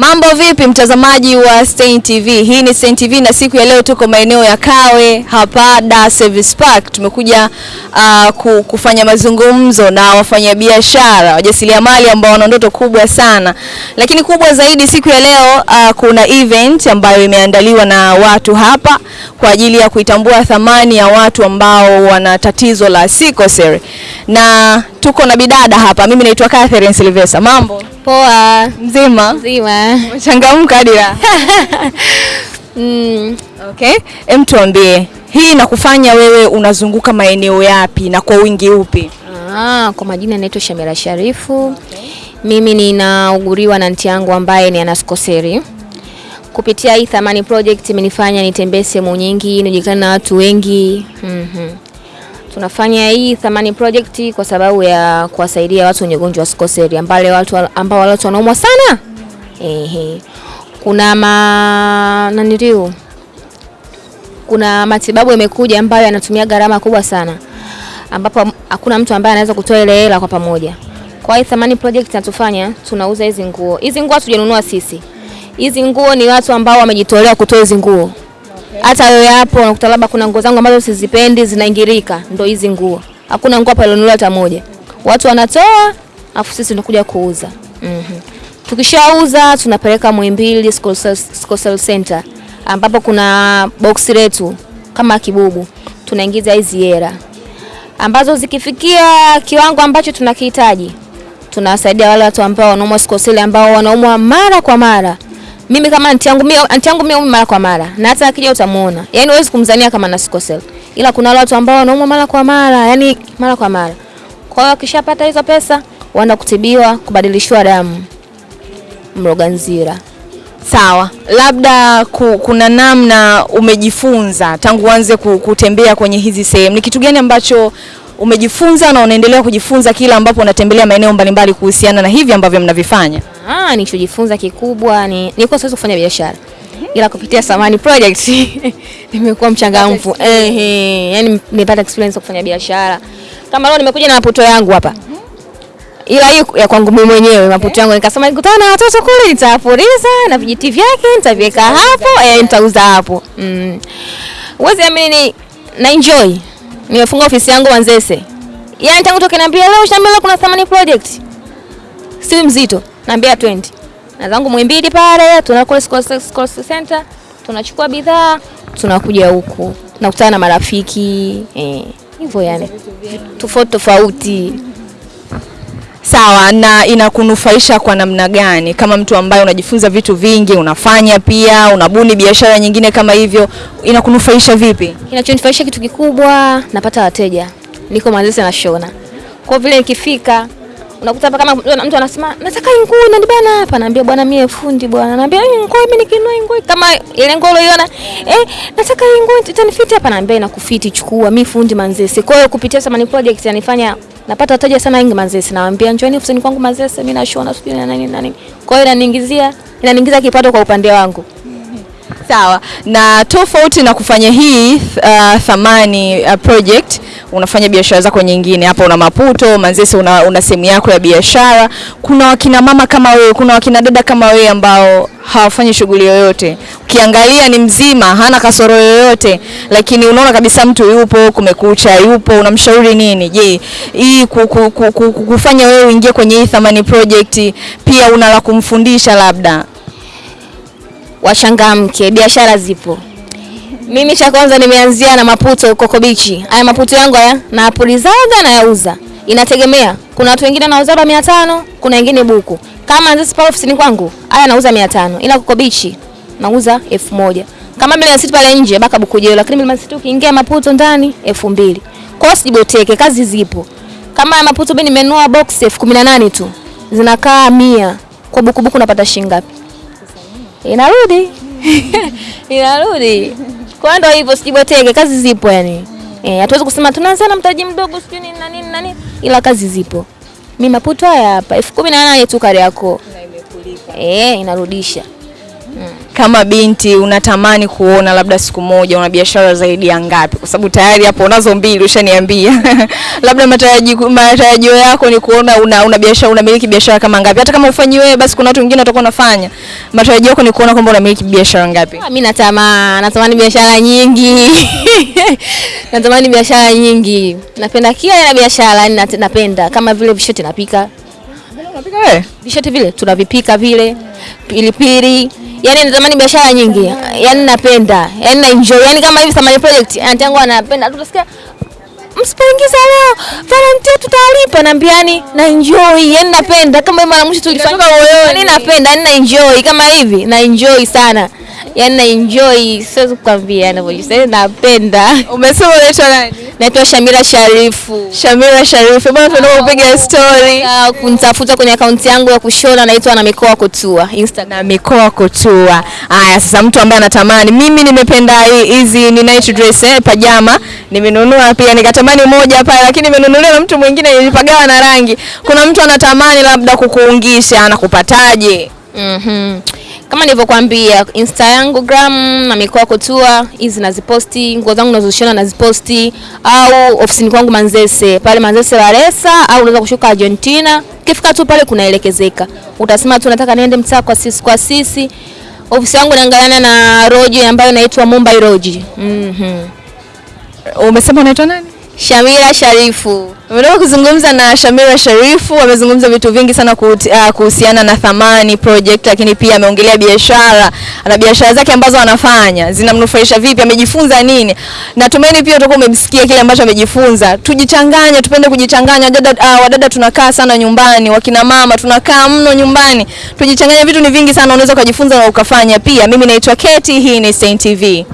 Mambo vipi mtazamaji wa Stein TV? Hii ni Stein TV na siku ya leo tuko maeneo ya Kawe hapa Dar Service Park. Tumekuja uh, kufanya mazungumzo na wafanyabiashara, wajasiriamali ambao wana ndoto kubwa sana. Lakini kubwa zaidi siku ya leo uh, kuna event ambayo imeandaliwa na watu hapa kwa ajili ya kuitambua thamani ya watu ambao wana tatizo la sickle cell. Na tuko na bidada hapa. Mimi naitwa Catherine Silvesa. Mambo? Poa. Mzima? Mzima. Umechangamka hadi la. Mm. Okay. Em, tuambie hii inakufanya wewe unazunguka maeneo yapi na kwa wingi upi? Ah, kwa majina naitwa Shamira Sharifu. Okay. Mimi ninauguriwa na nti yangu ambaye ni anaskoseri. Kupitia hii Thamani Project imenifanya nitembee sehemu nyingi, nijulikane na watu wengi. Mhm. Tunafanya hii Thamani Project kwa sababu ya kuwasaidia watu wenye ugonjwa wa sikoseli ambao watu ambao watu wanaumwa sana. Ehe. Kuna ma naniliu kuna matibabu yamekuja ambayo yanatumia gharama kubwa sana ambapo hakuna mtu ambaye anaweza kutoa ile hela kwa pamoja. Kwa hiyo Thamani Project natufanya tunauza hizi nguo. Hizi nguo hatujanunua sisi. Hizi nguo ni watu ambao wamejitolea kutoa hizi nguo. Hata wewe hapo unakuta labda kuna nguo zangu ambazo sizipendi zinaingirika, ndo hizi nguo. Hakuna nguo hapa ilionunuliwa hata moja. Watu wanatoa afu sisi tunakuja kuuza. mm-hmm. Tukishauza tunapeleka Muhimbili School Center ambapo kuna box letu kama kibubu, tunaingiza hizi hela ambazo zikifikia kiwango ambacho tunakihitaji, tunawasaidia wale watu ambao wanaumwa sikoseli ambao wanaumwa mara kwa mara. Mimi kama anti yangu mimi anti yangu mimi mara kwa mara na hata akija utamuona, yani huwezi kumzania kama na sickle cell, ila kuna watu ambao wanaumwa mara kwa mara, yani mara kwa mara. Kwa hiyo akishapata hizo pesa, wanakutibiwa kubadilishiwa damu. Mloganzira. Sawa, labda ku, kuna namna umejifunza tangu uanze kutembea kwenye hizi sehemu, ni kitu gani ambacho umejifunza na unaendelea kujifunza kila ambapo unatembelea maeneo mbalimbali kuhusiana na hivi ambavyo mnavifanya? Ah, nilichojifunza kikubwa ni nilikuwa siwezi kufanya biashara. Ila kupitia Samani Project nimekuwa mchangamfu. Eh, yani nimepata experience ya kufanya biashara. Kama leo nimekuja na maputo yangu hapa. Ila hiyo ya kwangu mimi mwenyewe maputo yangu nikasema nikutana na watoto kule nitawafuriza na vijiti vyake nitaviweka hapo, eh nitauza hapo. Mm. Uwezi amini na enjoy. Nimefunga ofisi yangu wanzese Yaani tangu toke niambia leo shambela kuna Thamani Project? Si mzito, naambia 20 na zangu Mwimbili pale, tunakula school Center, tunachukua bidhaa, tunakuja huku nakutana na marafiki eh, hivyo yani. Tofauti tofauti. Sawa, na inakunufaisha kwa namna gani kama mtu ambaye unajifunza vitu vingi, unafanya pia unabuni biashara nyingine kama hivyo, inakunufaisha vipi? Kinachonifaisha kitu kikubwa, napata wateja, niko Manzese na shona. Kwa vile nikifika unakuta hapa kama mtu anasema nataka nguo na bana hapa, naambia bwana, mimi fundi bwana, naambia nguo mimi nikinua nguo kama ile nguo uliona, eh, nataka nguo itanifiti hapa, naambia inakufiti, chukua, mimi fundi Manzese. Kwa hiyo kupitia Samani Project yanifanya napata wateja sana wengi Manzese, nawaambia njoni ofisini kwangu Manzese, mimi nashona sijui na nini na nini. Kwa hiyo inaniingizia inaniingiza kipato kwa upande wangu. Sawa, na tofauti na kufanya hii uh, Thamani uh, project unafanya biashara zako nyingine. Hapa una Maputo, Manzese una, una sehemu yako ya biashara. Kuna wakina mama kama wewe, kuna wakina dada kama wewe ambao hawafanyi shughuli yoyote. Ukiangalia ni mzima, hana kasoro yoyote, lakini unaona kabisa mtu yupo, kumekucha, yupo. Unamshauri nini? Je, hii ku, ku, ku, ku, kufanya wewe uingie kwenye hii Thamani project, pia una la kumfundisha labda? Wachangamke, biashara zipo. Mimi cha kwanza nimeanzia na maputo Koko Beach. Haya maputo yangu haya napulizaga na yauza. Inategemea. Kuna watu wengine wanauza mia 500, kuna wengine buku. Kama nzisi pale ofisini kwangu, haya nauza 500. Ila Koko Beach nauza 1000. Kama Mlimani City pale nje baka buku jeo, lakini Mlimani City ukiingia maputo ndani 2000. Kwa hiyo sijiboteke, kazi zipo. Kama ya maputo mimi nimenunua box 1018 tu. Zinakaa 100. Kwa buku buku napata shilingi ngapi? Inarudi. Inarudi. Kwa ndo hivyo sijiboteke, kazi zipo yani. Eh, hatuwezi kusema tunaanza na mtaji mdogo sijui nini na nini na nini, ila kazi zipo. Mimi maputo haya hapa elfu kumi na nane tu kari yako. Eh, inarudisha. Mm. kama binti unatamani kuona labda siku moja una biashara zaidi ya ngapi? Kwa sababu tayari hapo unazo mbili ushaniambia. labda matarajio matarajio yako ni kuona una, una biashara unamiliki biashara kama ngapi? Hata kama ufanyi wewe basi kuna watu wengine watakuwa wanafanya. Matarajio yako ni kuona kwamba unamiliki biashara ngapi? Ah, Mimi natamani natamani biashara nyingi. natamani biashara nyingi. Napenda kila aina ya biashara, napenda kama vile vishoti napika. Unapika wewe? Vishoti vile tunavipika vile. Pilipili. yani natamani biashara nyingi. yani napenda. yani na enjoy. yani kama hivi Samani project, anti yangu anapenda. Tutasikia msipoingiza leo volunteer tutalipa naambiani na enjoy yani napenda kama mara mwisho tulifanya yani napenda yani na enjoy kama hivi na enjoy sana yani na enjoy siwezi kukwambia ninavyojisikia napenda Umesema unaitwa nani? Naitwa Shamira Sharifu Shamira Sharifu. Bwana tunataka kupiga story. Ah, kunitafuta kwenye akaunti yangu ya kushona naitwa na mikoa kutua Instagram na mikoa kutua. Haya, sasa mtu ambaye anatamani, mimi nimependa hi- hizi ni night dress eh, pajama nimenunua pia, nikatamani moja pale, lakini nimenunuliwa na mtu mwingine nilipagawa na rangi. Kuna mtu anatamani labda kukuungisha, anakupataje? Mhm. Kama nilivyokuambia Insta yangu gram na mikoa kutua hizi naziposti, nguo zangu nazoshona naziposti, au ofisini kwangu Manzese pale Manzese Waresa, au unaweza kushuka Argentina. Ukifika tu pale kunaelekezeka, utasema tu nataka niende mtaa kwa sisi kwa sisi. Ofisi yangu inaangaliana na roji ambayo inaitwa Mumbai Roji. Mhm. Umesema unaitwa nani? Shamira Sharifu. Umetoka kuzungumza na Shamira Sharifu, amezungumza vitu vingi sana ah, kuhusiana na Thamani Project, lakini pia ameongelea biashara na biashara zake ambazo anafanya zinamnufaisha vipi, amejifunza nini. Natumaini pia utakuwa umemsikia kile ambacho amejifunza. Tujichanganye, tupende kujichanganya. Wadada, uh, wadada tunakaa sana nyumbani, wakina mama tunakaa mno nyumbani. Tujichanganye, vitu ni vingi sana, unaweza ukajifunza na ukafanya pia. Mimi naitwa Keti, hii ni Saint TV.